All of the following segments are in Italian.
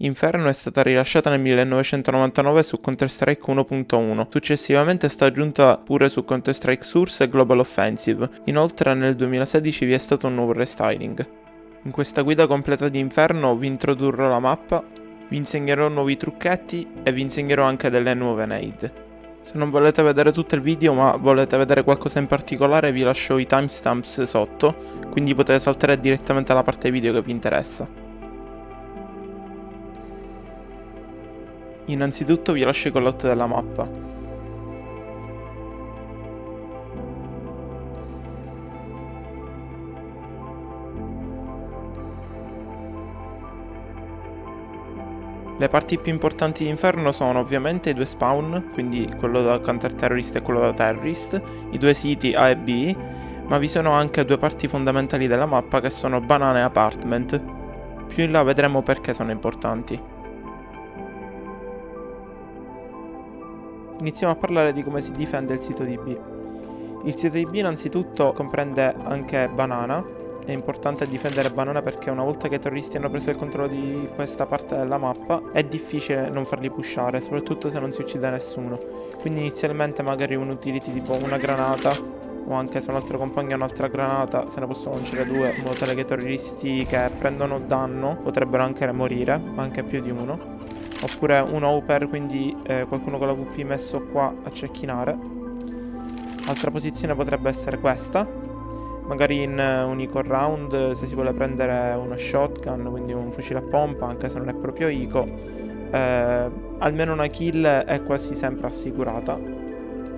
Inferno è stata rilasciata nel 1999 su Counter-Strike 1.1, successivamente è stata aggiunta pure su Counter-Strike Source e Global Offensive, inoltre nel 2016 vi è stato un nuovo restyling. In questa guida completa di Inferno vi introdurrò la mappa, vi insegnerò nuovi trucchetti e vi insegnerò anche delle nuove nade. Se non volete vedere tutto il video ma volete vedere qualcosa in particolare vi lascio i timestamps sotto, quindi potete saltare direttamente alla parte video che vi interessa. Innanzitutto vi lascio i callout della mappa. Le parti più importanti di Inferno sono ovviamente i due spawn, quindi quello da Counter Terrorist e quello da Terrorist, i due siti A e B, ma vi sono anche due parti fondamentali della mappa che sono Banana e Apartment. Più in là vedremo perché sono importanti. Iniziamo a parlare di come si difende il sito di B. Il sito di B innanzitutto comprende anche Banana, è importante difendere Banana perché una volta che i terroristi hanno preso il controllo di questa parte della mappa è difficile non farli pushare, soprattutto se non si uccide nessuno. Quindi inizialmente magari un utility tipo una granata o anche se un altro compagno ha un'altra granata se ne possono lanciare due in modo tale che i terroristi che prendono danno potrebbero anche morire, anche più di uno oppure un Hopper, quindi eh, qualcuno con la VP messo qua a cecchinare. Altra posizione potrebbe essere questa, magari in uh, un eco round se si vuole prendere uno shotgun, quindi un fucile a pompa, anche se non è proprio eco, eh, almeno una kill è quasi sempre assicurata.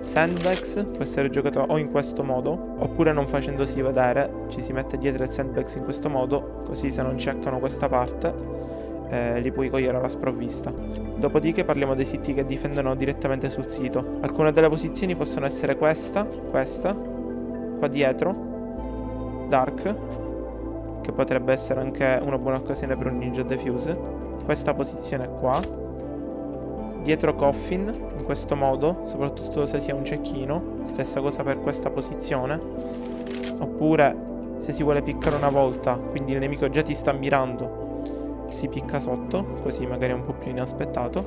Sandbags può essere giocato o in questo modo, oppure non facendosi vedere, ci si mette dietro il sandbags in questo modo, così se non checkano questa parte eh, li puoi cogliere alla sprovvista. Dopodiché parliamo dei siti che difendono direttamente sul sito. Alcune delle posizioni possono essere questa, questa, qua dietro, Dark, che potrebbe essere anche una buona occasione per un ninja defuse, questa posizione qua, dietro Coffin, in questo modo, soprattutto se si ha un cecchino, stessa cosa per questa posizione, oppure se si vuole piccare una volta, quindi il nemico già ti sta mirando si picca sotto, così magari è un po' più inaspettato.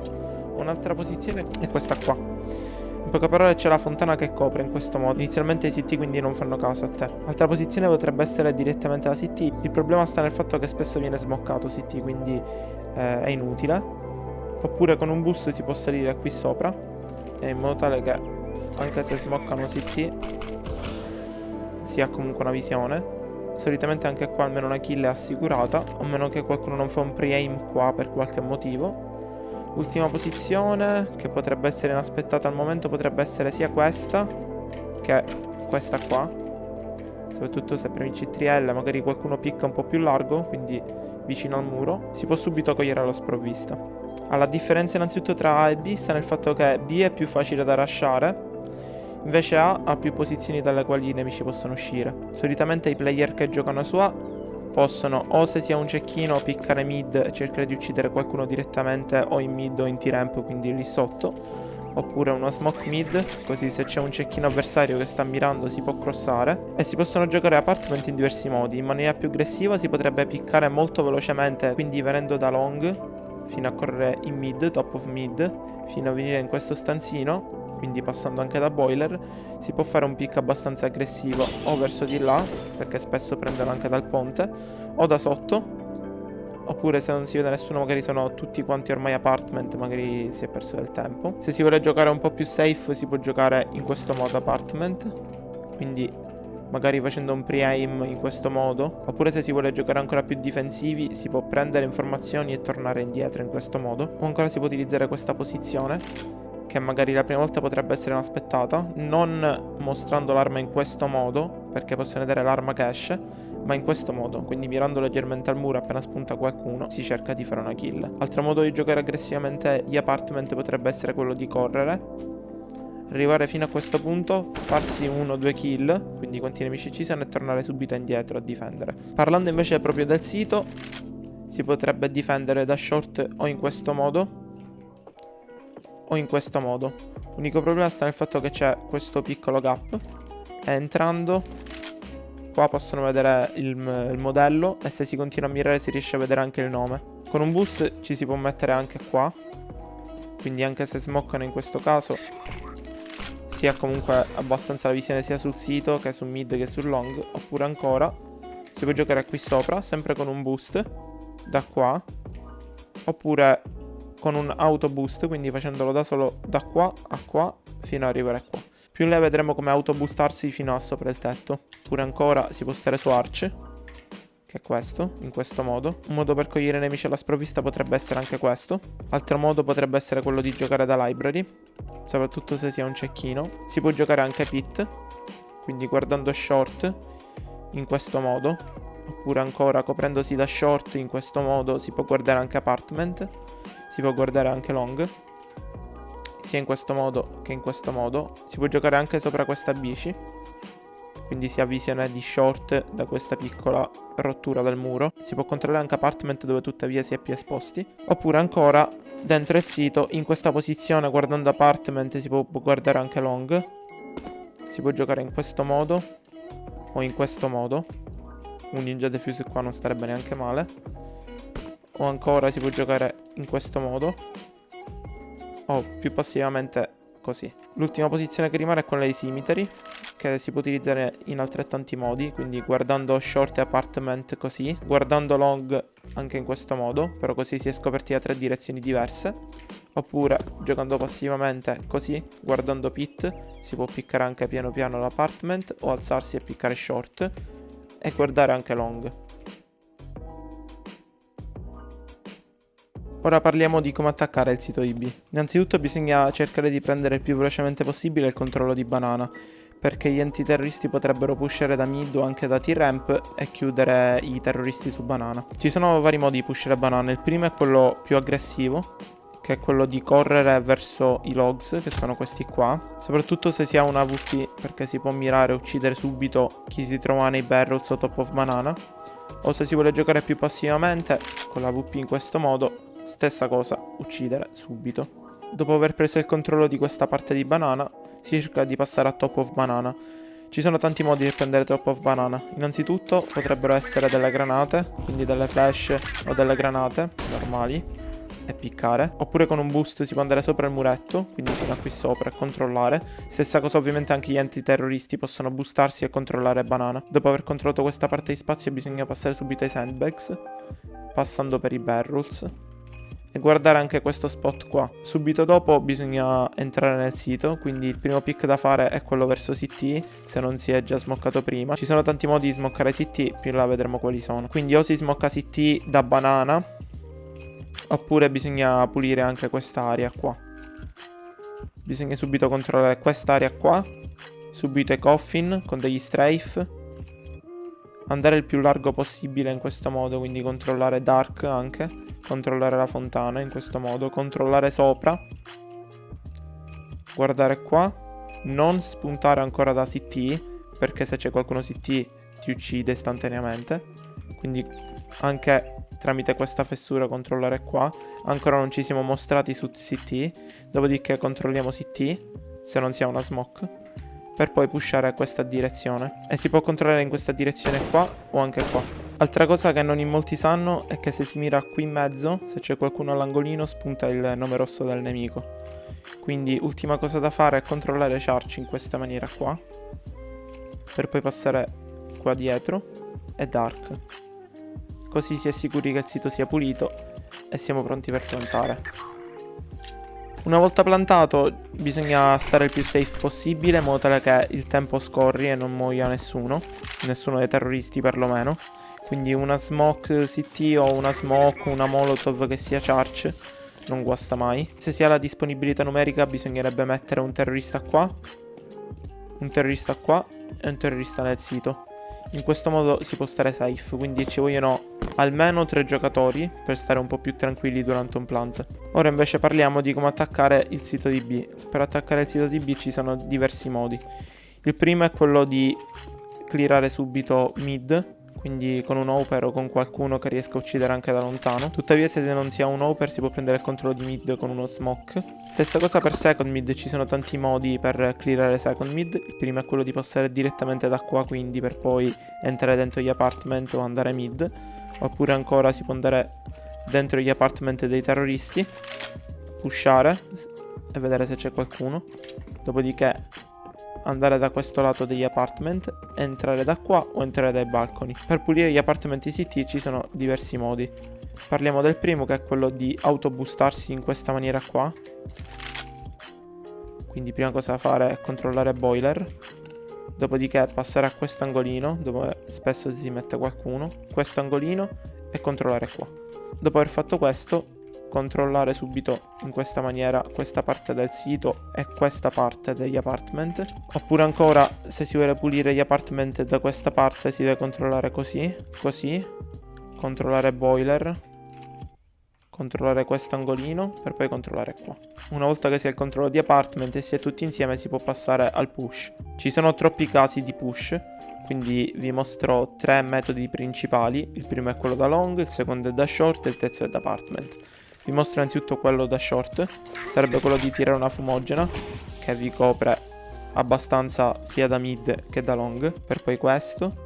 Un'altra posizione è questa qua. In poche parole c'è la fontana che copre in questo modo. Inizialmente i CT quindi non fanno caso a te. Altra posizione potrebbe essere direttamente la CT. Il problema sta nel fatto che spesso viene smoccato CT, quindi eh, è inutile. Oppure con un boost si può salire qui sopra. in modo tale che anche se smoccano CT si ha comunque una visione. Solitamente anche qua almeno una kill è assicurata, a meno che qualcuno non fa un pre-aim qua per qualche motivo. Ultima posizione, che potrebbe essere inaspettata al momento, potrebbe essere sia questa che questa qua. Soprattutto se premi CTRL magari qualcuno picca un po' più largo, quindi vicino al muro, si può subito cogliere la sprovvista. Alla differenza innanzitutto tra A e B sta nel fatto che B è più facile da lasciare, Invece A ha più posizioni dalle quali i nemici possono uscire. Solitamente i player che giocano su A possono o se si ha un cecchino piccare mid e cercare di uccidere qualcuno direttamente o in mid o in T-ramp, quindi lì sotto. Oppure uno smoke mid, così se c'è un cecchino avversario che sta mirando si può crossare. E si possono giocare apartment in diversi modi. In maniera più aggressiva si potrebbe piccare molto velocemente, quindi venendo da long fino a correre in mid, top of mid, fino a venire in questo stanzino quindi passando anche da boiler, si può fare un pick abbastanza aggressivo o verso di là, perché spesso prendono anche dal ponte, o da sotto, oppure se non si vede nessuno magari sono tutti quanti ormai apartment, magari si è perso del tempo. Se si vuole giocare un po' più safe si può giocare in questo modo apartment, quindi magari facendo un pre-aim in questo modo, oppure se si vuole giocare ancora più difensivi si può prendere informazioni e tornare indietro in questo modo, o ancora si può utilizzare questa posizione che magari la prima volta potrebbe essere inaspettata, non mostrando l'arma in questo modo, perché possono vedere l'arma cash, ma in questo modo, quindi mirando leggermente al muro appena spunta qualcuno, si cerca di fare una kill. Altro modo di giocare aggressivamente gli apartment potrebbe essere quello di correre, arrivare fino a questo punto, farsi uno o due kill, quindi quanti nemici ci sono e tornare subito indietro a difendere. Parlando invece proprio del sito, si potrebbe difendere da short o in questo modo, o in questo modo. L'unico problema sta nel fatto che c'è questo piccolo gap. Entrando, qua possono vedere il, il, modello e se si continua a mirare si riesce a vedere anche il nome. Con un boost ci si può mettere anche qua. Quindi anche se smoccano in questo caso si ha comunque abbastanza la visione sia sul sito che sul mid che sul long. Oppure ancora si può giocare qui sopra, sempre con un boost da qua. Oppure con un auto boost, quindi facendolo da solo da qua a qua fino ad arrivare qua. Più in là vedremo come autoboostarsi fino a sopra il tetto. Oppure ancora si può stare su Arch, che è questo, in questo modo. Un modo per cogliere nemici alla sprovvista potrebbe essere anche questo. Altro modo potrebbe essere quello di giocare da library, soprattutto se si ha un cecchino. Si può giocare anche pit, quindi guardando short in questo modo. Oppure ancora coprendosi da short in questo modo si può guardare anche apartment si può guardare anche long sia in questo modo che in questo modo si può giocare anche sopra questa bici quindi si ha visione di short da questa piccola rottura del muro. Si può controllare anche apartment dove tuttavia si è più esposti. Oppure ancora dentro il sito in questa posizione guardando apartment si può guardare anche long. Si può giocare in questo modo o in questo modo. Un ninja defuse qua non starebbe neanche male. O ancora si può giocare in questo modo. O più passivamente così. L'ultima posizione che rimane è quella dei Symmetry che si può utilizzare in altrettanti modi, quindi guardando short e apartment così, guardando long anche in questo modo, però così si è scoperti da tre direzioni diverse, oppure giocando passivamente così, guardando pit, si può piccare anche piano piano l'apartment o alzarsi e piccare short e guardare anche long. Ora parliamo di come attaccare il sito IB. Innanzitutto bisogna cercare di prendere il più velocemente possibile il controllo di banana, perché gli antiterroristi potrebbero pushare da mid o anche da T-ramp e chiudere i terroristi su banana. Ci sono vari modi di pushare banana, il primo è quello più aggressivo, che è quello di correre verso i logs, che sono questi qua, soprattutto se si ha una VP, perché si può mirare e uccidere subito chi si trova nei barrels o top of banana, o se si vuole giocare più passivamente, con la VP in questo modo, Stessa cosa, uccidere subito. Dopo aver preso il controllo di questa parte di banana, si cerca di passare a top of banana. Ci sono tanti modi per prendere top of banana. Innanzitutto potrebbero essere delle granate, quindi delle flash o delle granate normali e piccare. Oppure con un boost si può andare sopra il muretto, quindi fino a qui sopra e controllare. Stessa cosa ovviamente anche gli antiterroristi possono boostarsi e controllare banana. Dopo aver controllato questa parte di spazio bisogna passare subito ai sandbags, passando per i barrels e guardare anche questo spot qua. Subito dopo bisogna entrare nel sito, quindi il primo pick da fare è quello verso CT, se non si è già smoccato prima. Ci sono tanti modi di smoccare CT, più là vedremo quali sono. Quindi o si smocca CT da banana, oppure bisogna pulire anche quest'area qua. Bisogna subito controllare quest'area qua, subito i coffin con degli strafe, andare il più largo possibile in questo modo, quindi controllare dark anche controllare la fontana in questo modo, controllare sopra, guardare qua, non spuntare ancora da CT, perché se c'è qualcuno CT ti uccide istantaneamente, quindi anche tramite questa fessura controllare qua, ancora non ci siamo mostrati su CT, dopodiché controlliamo CT, se non si ha una smoke, per poi pushare questa direzione, e si può controllare in questa direzione qua o anche qua. Altra cosa che non in molti sanno è che se si mira qui in mezzo, se c'è qualcuno all'angolino, spunta il nome rosso del nemico. Quindi ultima cosa da fare è controllare Charge in questa maniera qua, per poi passare qua dietro e Dark. Così si è sicuri che il sito sia pulito e siamo pronti per plantare. Una volta plantato bisogna stare il più safe possibile in modo tale che il tempo scorri e non muoia nessuno, nessuno dei terroristi perlomeno. Quindi una smoke CT o una smoke, una molotov che sia charge non guasta mai. Se si ha la disponibilità numerica bisognerebbe mettere un terrorista qua, un terrorista qua e un terrorista nel sito. In questo modo si può stare safe, quindi ci vogliono almeno tre giocatori per stare un po' più tranquilli durante un plant. Ora invece parliamo di come attaccare il sito di B. Per attaccare il sito di B ci sono diversi modi. Il primo è quello di clearare subito mid quindi con un Hopper o con qualcuno che riesca a uccidere anche da lontano. Tuttavia se non si ha un Hopper si può prendere il controllo di mid con uno Smoke. Stessa cosa per second mid, ci sono tanti modi per clearare second mid. Il primo è quello di passare direttamente da qua quindi per poi entrare dentro gli apartment o andare mid. Oppure ancora si può andare dentro gli apartment dei terroristi, pushare e vedere se c'è qualcuno. Dopodiché andare da questo lato degli apartment, entrare da qua o entrare dai balconi. Per pulire gli apartment ICT ci sono diversi modi. Parliamo del primo che è quello di autobustarsi in questa maniera qua. Quindi prima cosa da fare è controllare boiler. Dopodiché passare a quest'angolino dove spesso si mette qualcuno. Quest'angolino e controllare qua. Dopo aver fatto questo controllare subito in questa maniera questa parte del sito e questa parte degli apartment. Oppure ancora se si vuole pulire gli apartment da questa parte si deve controllare così così. Controllare boiler. Controllare questo angolino per poi controllare qua. Una volta che si ha il controllo di apartment e si è tutti insieme si può passare al push. Ci sono troppi casi di push quindi vi mostro tre metodi principali. Il primo è quello da long il secondo è da short e il terzo è da apartment vi mostro innanzitutto quello da short. Sarebbe quello di tirare una fumogena che vi copre abbastanza sia da mid che da long. Per poi questo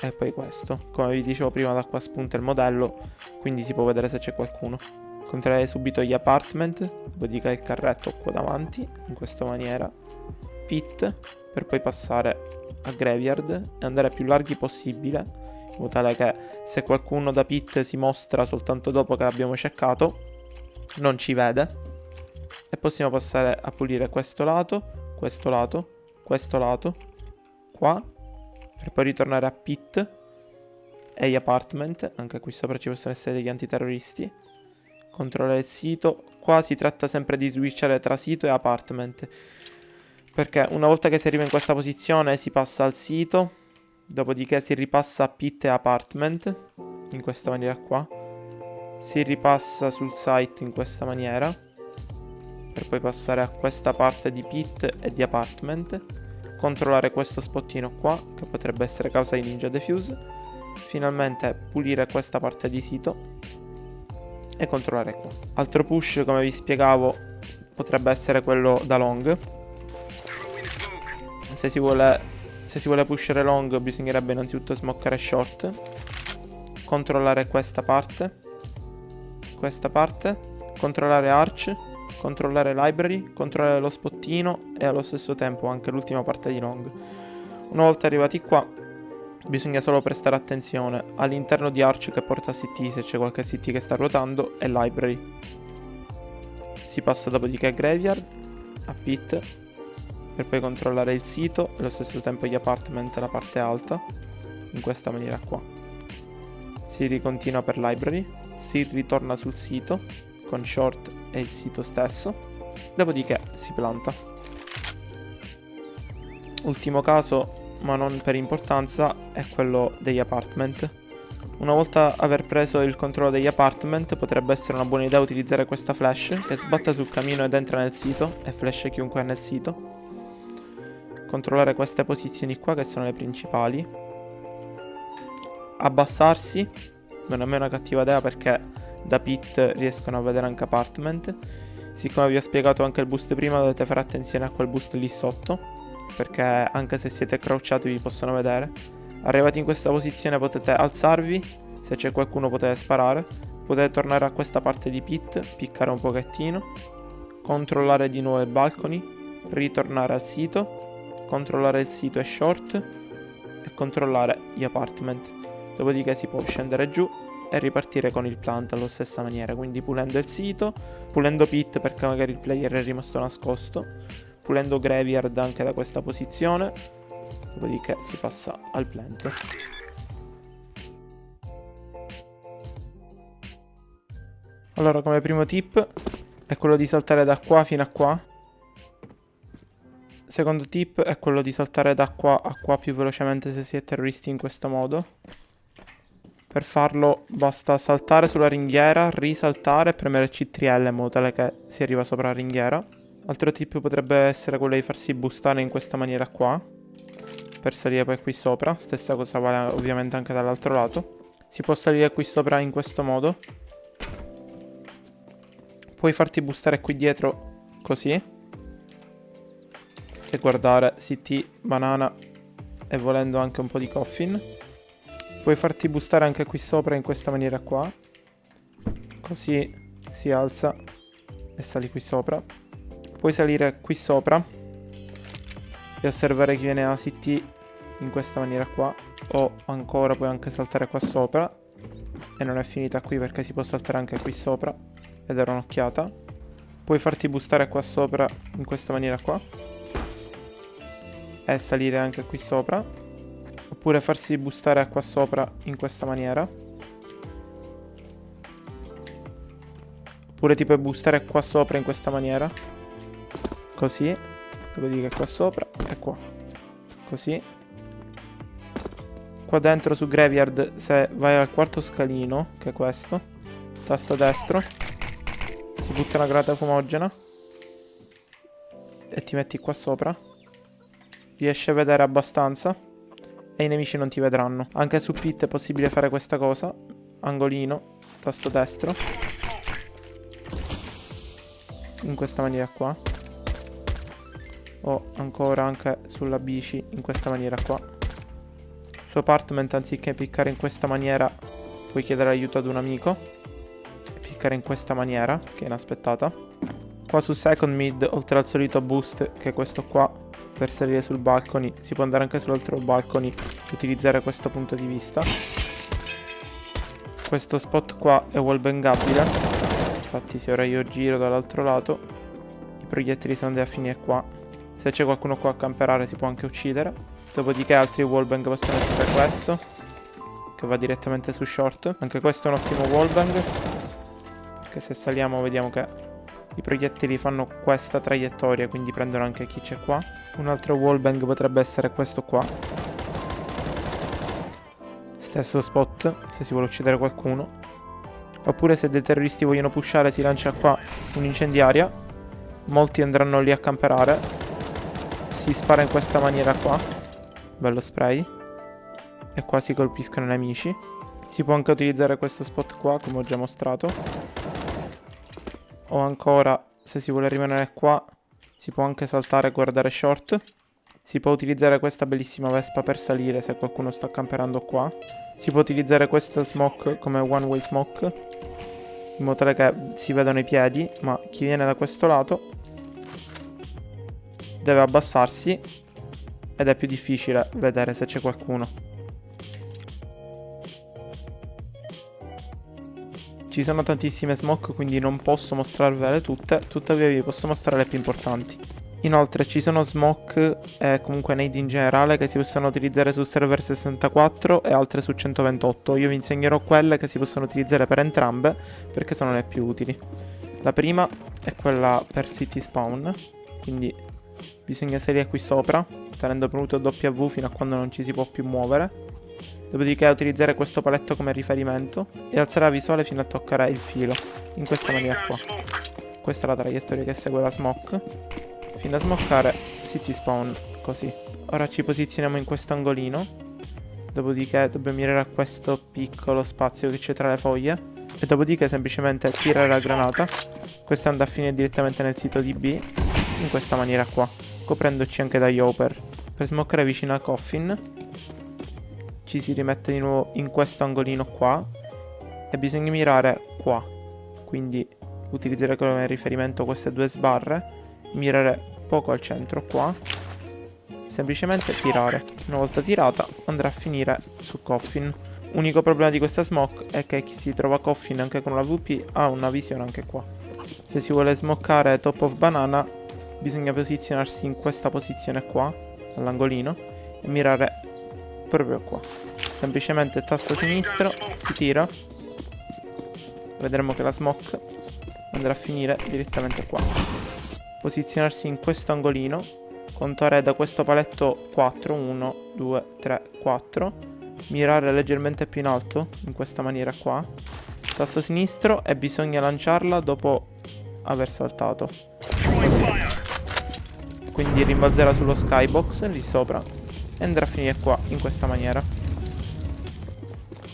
e poi questo. Come vi dicevo prima da qua spunta il modello, quindi si può vedere se c'è qualcuno. Controllerei subito gli apartment, dopodiché il carretto qua davanti, in questa maniera. Pit, per poi passare a graveyard e andare più larghi possibile in modo tale che se qualcuno da pit si mostra soltanto dopo che l'abbiamo checkato, non ci vede. E possiamo passare a pulire questo lato, questo lato, questo lato, qua, per poi ritornare a pit e gli apartment, anche qui sopra ci possono essere degli antiterroristi. Controllare il sito, qua si tratta sempre di switchare tra sito e apartment. Perché una volta che si arriva in questa posizione si passa al sito Dopodiché si ripassa a pit e apartment, in questa maniera qua. Si ripassa sul site in questa maniera, per poi passare a questa parte di pit e di apartment. Controllare questo spottino qua, che potrebbe essere causa di ninja defuse. Finalmente pulire questa parte di sito e controllare qua. Altro push, come vi spiegavo, potrebbe essere quello da long. Se si vuole se si vuole pushare long bisognerebbe innanzitutto smoccare short. Controllare questa parte. Questa parte. Controllare arch. Controllare library. Controllare lo spottino e allo stesso tempo anche l'ultima parte di long. Una volta arrivati qua bisogna solo prestare attenzione all'interno di arch che porta CT se c'è qualche CT che sta ruotando e library. Si passa dopodiché a graveyard, a pit per poi controllare il sito e allo stesso tempo gli apartment la parte alta in questa maniera qua. Si ricontinua per library si ritorna sul sito con short e il sito stesso dopodiché si planta. Ultimo caso ma non per importanza è quello degli apartment. Una volta aver preso il controllo degli apartment potrebbe essere una buona idea utilizzare questa flash che sbatta sul camino ed entra nel sito e flash chiunque è nel sito controllare queste posizioni qua che sono le principali. Abbassarsi. Non è mai una cattiva idea perché da pit riescono a vedere anche apartment. Siccome vi ho spiegato anche il boost prima dovete fare attenzione a quel boost lì sotto perché anche se siete crouchati vi possono vedere. Arrivati in questa posizione potete alzarvi se c'è qualcuno potete sparare. Potete tornare a questa parte di pit piccare un pochettino controllare di nuovo i balconi ritornare al sito controllare il sito e short e controllare gli apartment. Dopodiché si può scendere giù e ripartire con il plant alla stessa maniera, quindi pulendo il sito, pulendo pit perché magari il player è rimasto nascosto, pulendo graveyard anche da questa posizione, dopodiché si passa al plant. Allora come primo tip è quello di saltare da qua fino a qua Secondo tip è quello di saltare da qua a qua più velocemente se si è terroristi in questo modo. Per farlo basta saltare sulla ringhiera, risaltare e premere C3L in modo tale che si arriva sopra la ringhiera. Altro tip potrebbe essere quello di farsi boostare in questa maniera qua. Per salire poi qui sopra. Stessa cosa vale ovviamente anche dall'altro lato. Si può salire qui sopra in questo modo. Puoi farti boostare qui dietro così e guardare CT, banana e volendo anche un po' di coffin. Puoi farti boostare anche qui sopra in questa maniera qua. Così si alza e sali qui sopra. Puoi salire qui sopra e osservare chi viene a CT in questa maniera qua. O ancora puoi anche saltare qua sopra. E non è finita qui perché si può saltare anche qui sopra ed era un'occhiata. Puoi farti boostare qua sopra in questa maniera qua. E salire anche qui sopra. Oppure farsi boostare qua sopra in questa maniera. Oppure ti puoi boostare qua sopra in questa maniera. Così. Dopodiché qua sopra e qua. Così. Qua dentro su Graveyard, se vai al quarto scalino, che è questo, tasto destro, si butta una granata fumogena e ti metti qua sopra. Riesci a vedere abbastanza e i nemici non ti vedranno. Anche su Pit è possibile fare questa cosa. Angolino, tasto destro. In questa maniera qua. O ancora anche sulla bici in questa maniera qua. Su apartment anziché piccare in questa maniera puoi chiedere aiuto ad un amico cliccare in questa maniera, che è inaspettata. Qua su second mid, oltre al solito boost, che è questo qua, per salire sul balcony, si può andare anche sull'altro balcony e utilizzare questo punto di vista. Questo spot qua è wallbangabile, infatti se ora io giro dall'altro lato, i proiettili sono andati a finire qua. Se c'è qualcuno qua a camperare si può anche uccidere. Dopodiché altri wallbang possono essere questo, che va direttamente su short. Anche questo è un ottimo wallbang che se saliamo vediamo che i proiettili fanno questa traiettoria, quindi prendono anche chi c'è qua. Un altro wallbang potrebbe essere questo qua. Stesso spot, se si vuole uccidere qualcuno. Oppure se dei terroristi vogliono pushare si lancia qua un'incendiaria. Molti andranno lì a camperare. Si spara in questa maniera qua. Bello spray. E qua si colpiscono i nemici. Si può anche utilizzare questo spot qua, come ho già mostrato o ancora se si vuole rimanere qua si può anche saltare e guardare short. Si può utilizzare questa bellissima vespa per salire se qualcuno sta camperando qua. Si può utilizzare questa smoke come one way smoke in modo tale che si vedano i piedi ma chi viene da questo lato deve abbassarsi ed è più difficile vedere se c'è qualcuno Ci sono tantissime smoke quindi non posso mostrarvele tutte, tuttavia vi posso mostrare le più importanti. Inoltre ci sono smoke e comunque nade in generale che si possono utilizzare su server 64 e altre su 128. Io vi insegnerò quelle che si possono utilizzare per entrambe perché sono le più utili. La prima è quella per city spawn, quindi bisogna salire qui sopra tenendo premuto W fino a quando non ci si può più muovere. Dopodiché utilizzare questo paletto come riferimento e alzare la visuale fino a toccare il filo, in questa maniera qua. Questa è la traiettoria che segue la smoke. Fino a smoccare city spawn, così. Ora ci posizioniamo in questo angolino. Dopodiché dobbiamo mirare a questo piccolo spazio che c'è tra le foglie. E dopodiché semplicemente tirare la granata. Questa andrà a finire direttamente nel sito di B, in questa maniera qua, coprendoci anche dagli hopper. Per smoccare vicino al coffin ci si rimette di nuovo in questo angolino qua e bisogna mirare qua. Quindi utilizzare come riferimento queste due sbarre mirare poco al centro qua. Semplicemente tirare. Una volta tirata andrà a finire su Coffin. Unico problema di questa smoke è che chi si trova Coffin anche con una VP ha una visione anche qua. Se si vuole smoccare top of banana bisogna posizionarsi in questa posizione qua all'angolino e mirare proprio qua. Semplicemente tasto sinistro si tira vedremo che la smoke andrà a finire direttamente qua. Posizionarsi in questo angolino. Contare da questo paletto 4 1 2 3 4 mirare leggermente più in alto in questa maniera qua. Tasto sinistro e bisogna lanciarla dopo aver saltato. Così quindi rimbalzerà sullo skybox lì sopra e andrà a finire qua in questa maniera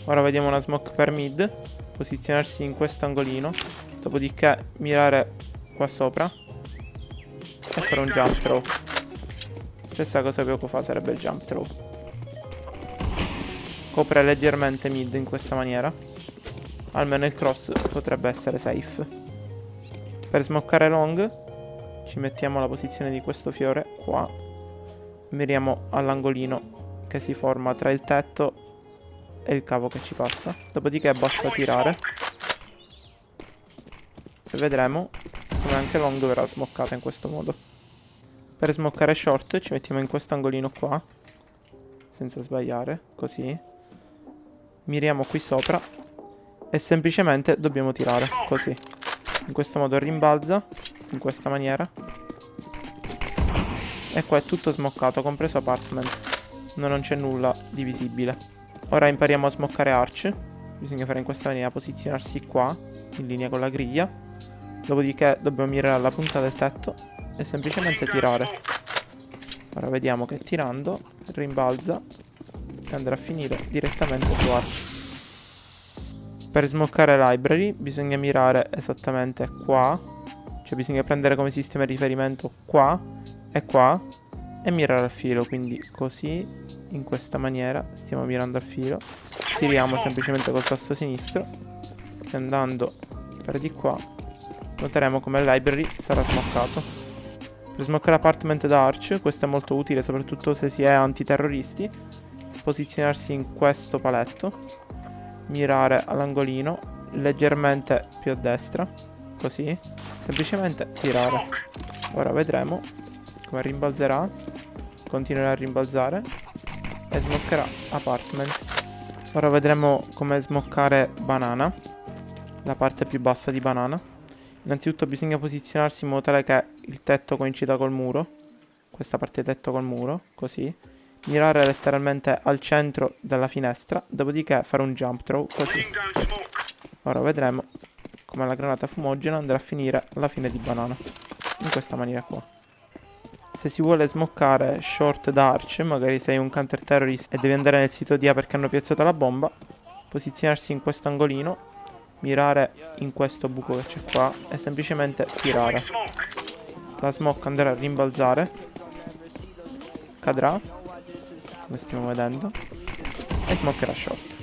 ora vediamo una smoke per mid posizionarsi in questo angolino dopodiché mirare qua sopra e fare un jump throw stessa cosa poco fa sarebbe il jump throw copre leggermente mid in questa maniera almeno il cross potrebbe essere safe. Per smoccare long ci mettiamo alla posizione di questo fiore qua. Miriamo all'angolino che si forma tra il tetto e il cavo che ci passa. Dopodiché basta tirare. E vedremo come anche long verrà smoccata in questo modo. Per smoccare short ci mettiamo in questo angolino qua. Senza sbagliare, così. Miriamo qui sopra. E semplicemente dobbiamo tirare, così. In questo modo rimbalza, in questa maniera. E qua è tutto smoccato, compreso apartment. Non c'è nulla di visibile. Ora impariamo a smoccare arch. Bisogna fare in questa maniera, posizionarsi qua, in linea con la griglia. Dopodiché dobbiamo mirare alla punta del tetto e semplicemente tirare. Ora vediamo che tirando rimbalza e andrà a finire direttamente su Arch. Per smoccare library bisogna mirare esattamente qua, cioè bisogna prendere come sistema di riferimento qua e qua e mirare al filo, quindi così, in questa maniera, stiamo mirando al filo, tiriamo semplicemente col tasto sinistro e andando per di qua noteremo come il library sarà smoccato. Per smoccare apartment da arch, questo è molto utile soprattutto se si è antiterroristi, posizionarsi in questo paletto, mirare all'angolino, leggermente più a destra, così, semplicemente tirare. Ora vedremo come rimbalzerà, continuerà a rimbalzare e smoccherà apartment. Ora vedremo come smoccare banana, la parte più bassa di banana. Innanzitutto bisogna posizionarsi in modo tale che il tetto coincida col muro. Questa parte tetto col muro, così. Mirare letteralmente al centro della finestra, dopodiché fare un jump throw, così. Ora vedremo come la granata fumogena andrà a finire alla fine di banana. In questa maniera qua. Se si vuole smoccare short da magari sei un counter terrorist e devi andare nel sito di A perché hanno piazzato la bomba, posizionarsi in questo angolino mirare in questo buco che c'è qua e semplicemente tirare. La smoke andrà a rimbalzare, cadrà, come stiamo vedendo, e smoccherà short.